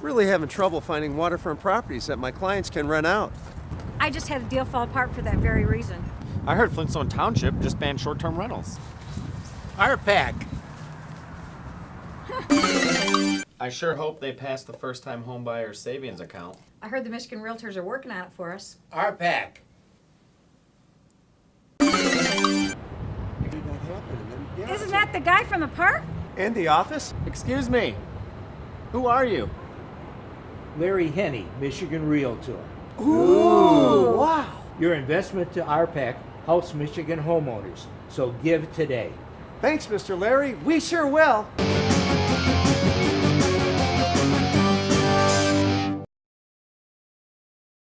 Really having trouble finding waterfront properties that my clients can rent out. I just had a deal fall apart for that very reason. I heard Flintstone Township just banned short-term rentals. RPAC. I sure hope they pass the first-time homebuyer savings account. I heard the Michigan Realtors are working on it for us. RPAC. Isn't that the guy from the park? And the office? Excuse me. Who are you? Larry Henney, Michigan Realtor. Ooh, wow. Your investment to RPAC helps Michigan homeowners, so give today. Thanks, Mr. Larry. We sure will.